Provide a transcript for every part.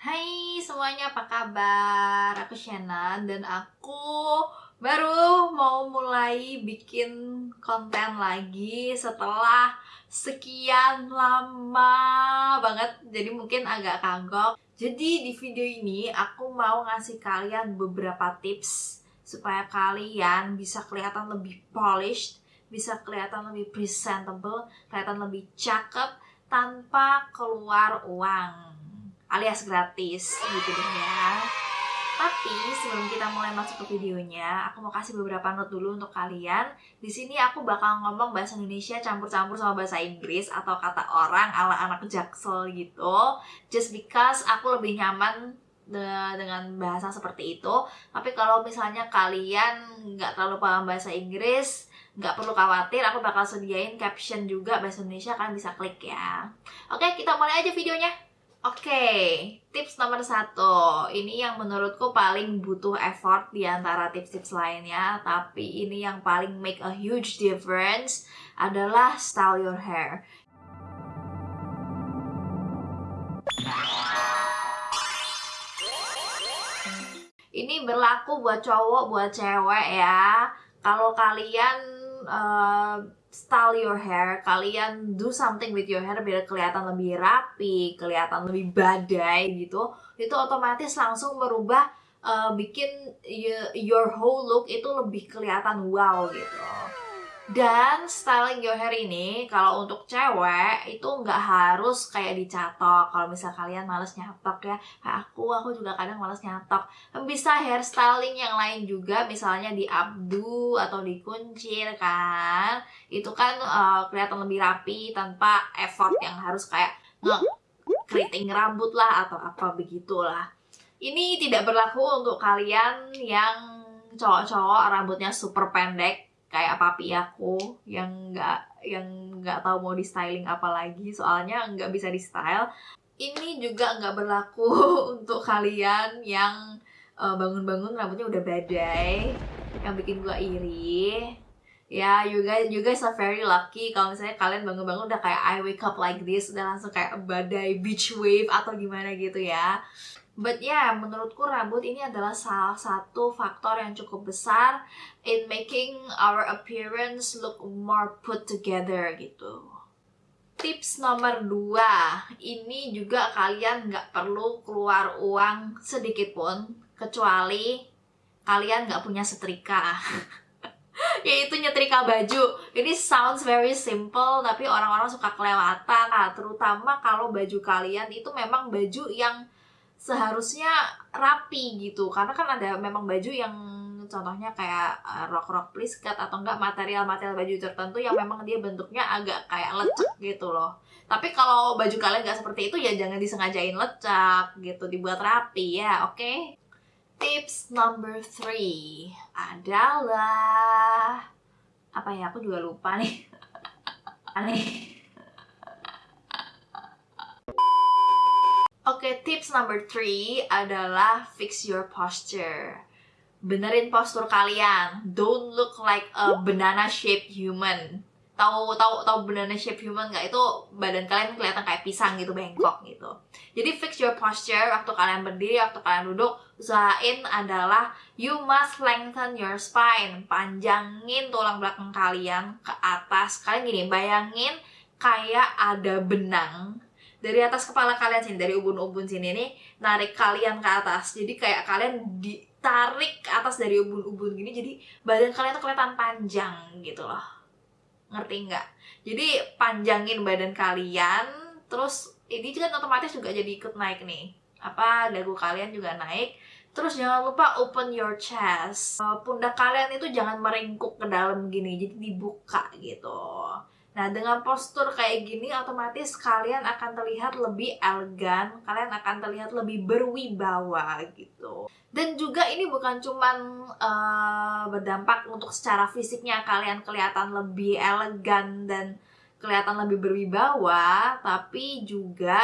Hai semuanya, apa kabar? Aku Shannon dan aku baru mau mulai bikin konten lagi setelah sekian lama banget. Jadi mungkin agak kagok. Jadi di video ini aku mau ngasih kalian beberapa tips Supaya kalian bisa kelihatan lebih polished Bisa kelihatan lebih presentable Kelihatan lebih cakep tanpa keluar uang alias gratis gitu deh ya tapi sebelum kita mulai masuk ke videonya, aku mau kasih beberapa note dulu untuk kalian. Di sini aku bakal ngomong bahasa Indonesia campur-campur sama bahasa Inggris atau kata orang ala anak jaksel gitu. Just because aku lebih nyaman dengan bahasa seperti itu. Tapi kalau misalnya kalian nggak terlalu paham bahasa Inggris, nggak perlu khawatir, aku bakal sediain caption juga bahasa Indonesia, kalian bisa klik ya. Oke, kita mulai aja videonya. Oke, tips nomor satu. Ini yang menurutku paling butuh effort di antara tips-tips lainnya, tapi ini yang paling make a huge difference adalah style your hair. Ini berlaku buat cowok, buat cewek ya. Kalau kalian uh, style your hair, kalian do something with your hair biar kelihatan lebih rapi, kelihatan lebih badai gitu, itu otomatis langsung merubah uh, bikin your whole look itu lebih kelihatan wow gitu. Dan styling your hair ini kalau untuk cewek itu nggak harus kayak dicatok. Kalau misal kalian males nyatok ya, kayak aku, aku juga kadang males nyatok. Bisa hairstyling yang lain juga, misalnya di abdu atau dikuncir kan. Itu kan uh, kelihatan lebih rapi tanpa effort yang harus kayak keriting rambut lah atau apa begitulah. Ini tidak berlaku untuk kalian yang cowok-cowok rambutnya super pendek kayak papi aku yang nggak yang nggak tahu mau di styling apa lagi soalnya nggak bisa di style ini juga nggak berlaku untuk kalian yang bangun bangun-bangun rambutnya udah badai yang bikin gua iri. Ya you guys you guys are very lucky kalau misalnya kalian bangun-bangun udah kayak I wake up like this udah langsung kayak badai beach wave atau gimana gitu ya But ya, yeah, menurutku rambut ini adalah salah satu faktor yang cukup besar in making our appearance look more put together gitu. Tips nomor dua, ini juga kalian nggak perlu keluar uang sedikit pun, kecuali kalian nggak punya setrika. yaitu nyetrika baju. Ini sounds very simple, tapi orang-orang suka kelewatan. Nah, terutama kalau baju kalian itu memang baju yang seharusnya rapi gitu. Karena kan ada memang baju yang contohnya kayak eh, rok rok pliskat atau enggak material material baju tertentu yang memang dia bentuknya agak kayak lecek gitu loh. Tapi kalau baju kalian nggak seperti itu ya jangan disengajain lecek gitu dibuat rapi ya oke? Okay? tips number three adalah apa ya aku juga lupa nih. Aneh Oke, okay, tips number three adalah fix your posture. Benerin postur kalian. Don't look like a banana shaped human. Tahu tahu tahu banana shaped human nggak? Itu badan kalian kelihatan kayak pisang gitu, bengkok gitu. Jadi fix your posture waktu kalian berdiri, waktu kalian duduk. Usahain adalah you must lengthen your spine. Panjangin tulang belakang kalian ke atas. Kalian gini, bayangin kayak ada benang dari atas kepala kalian sini dari ubun-ubun sini nih narik kalian ke atas. Jadi kayak kalian ditarik ke atas dari ubun-ubun gini jadi badan kalian tuh kelihatan panjang gitu loh. Ngerti nggak? Jadi panjangin badan kalian terus ini kan otomatis juga jadi ikut naik nih. Apa dagu kalian juga naik. Terus jangan lupa open your chest. Pundak kalian itu jangan meringkuk ke dalam gini jadi dibuka gitu Nah, dengan postur kayak gini otomatis kalian akan terlihat lebih elegan, kalian akan terlihat lebih berwibawa gitu. Dan juga ini bukan cuman uh, berdampak untuk secara fisiknya kalian kelihatan lebih elegan dan kelihatan lebih berwibawa, tapi juga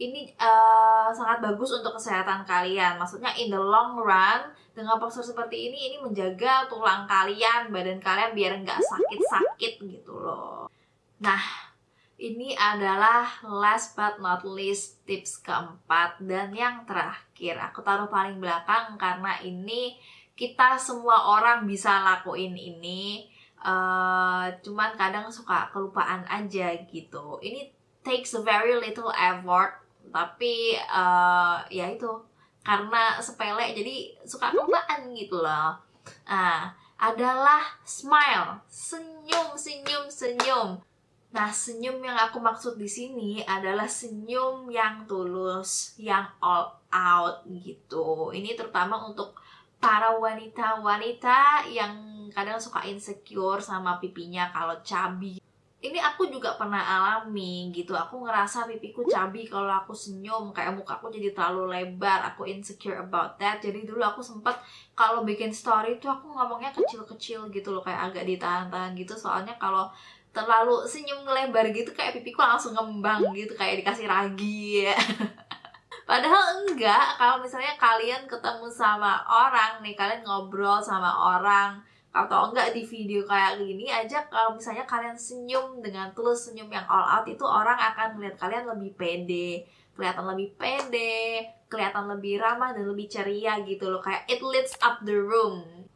ini uh, sangat bagus untuk kesehatan kalian. Maksudnya in the long run dengan postur seperti ini ini menjaga tulang kalian, badan kalian biar nggak sakit-sakit gitu loh. Nah, ini adalah last but not least tips keempat dan yang terakhir. Aku taruh paling belakang karena ini kita semua orang bisa lakuin ini. Uh, cuman kadang suka kelupaan aja gitu. Ini takes very little effort, tapi uh, ya itu karena sepele jadi suka kelupaan gitu loh. Nah, adalah smile, senyum, senyum, senyum Nah, senyum yang aku maksud di sini adalah senyum yang tulus, yang all out gitu. Ini terutama untuk para wanita-wanita yang kadang suka insecure sama pipinya kalau cabi. Ini aku juga pernah alami gitu. Aku ngerasa pipiku cabi kalau aku senyum, kayak muka aku jadi terlalu lebar. Aku insecure about that. Jadi dulu aku sempet kalau bikin story tuh aku ngomongnya kecil-kecil gitu loh, kayak agak ditahan-tahan gitu. Soalnya kalau terlalu senyum lebar gitu kayak pipiku langsung ngembang gitu kayak dikasih ragi ya. Padahal enggak, kalau misalnya kalian ketemu sama orang nih, kalian ngobrol sama orang atau enggak di video kayak gini aja kalau misalnya kalian senyum dengan tulus senyum yang all out itu orang akan melihat kalian lebih pede kelihatan lebih pede kelihatan lebih ramah dan lebih ceria gitu loh kayak it leads up the room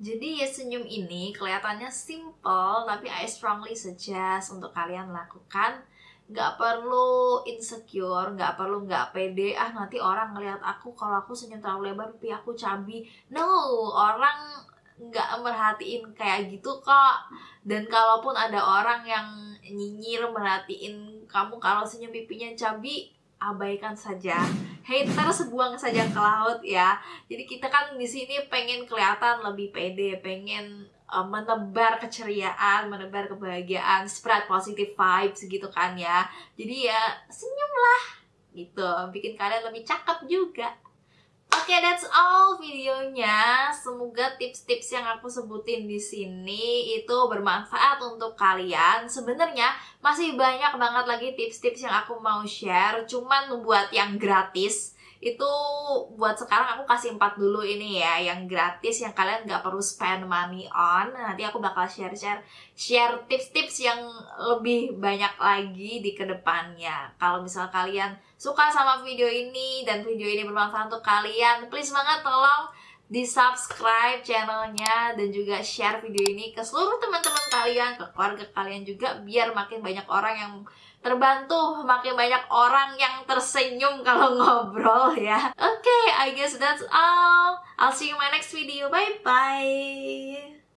jadi ya senyum ini kelihatannya simple tapi I strongly suggest untuk kalian lakukan nggak perlu insecure, nggak perlu nggak pede, ah nanti orang ngelihat aku kalau aku senyum terlalu lebar tapi aku cabi. No, orang nggak merhatiin kayak gitu kok. Dan kalaupun ada orang yang nyinyir merhatiin kamu kalau senyum pipinya cabi, abaikan saja. Haters buang saja ke laut ya. Jadi kita kan di sini pengen kelihatan lebih pede pengen uh, menebar keceriaan menebar kebahagiaan spread positive vibes gitu kan ya. Jadi ya senyumlah gitu. Bikin kalian lebih cakep juga Oke, okay, that's all videonya. Semoga tips-tips yang aku sebutin di sini itu bermanfaat untuk kalian. Sebenarnya masih banyak banget lagi tips-tips yang aku mau share, cuman membuat yang gratis itu buat sekarang aku kasih empat dulu ini ya yang gratis yang kalian nggak perlu spend money on. Nanti aku bakal share share share tips-tips yang lebih banyak lagi di ke depannya. Kalau misal kalian suka sama video ini dan video ini bermanfaat untuk kalian please banget tolong di subscribe channelnya dan juga share video ini ke seluruh teman-teman kalian ke keluarga kalian juga biar makin banyak orang yang terbantu makin banyak orang yang tersenyum kalau ngobrol ya. Oke, okay, I guess that's all. I'll see you in my next video. Bye bye.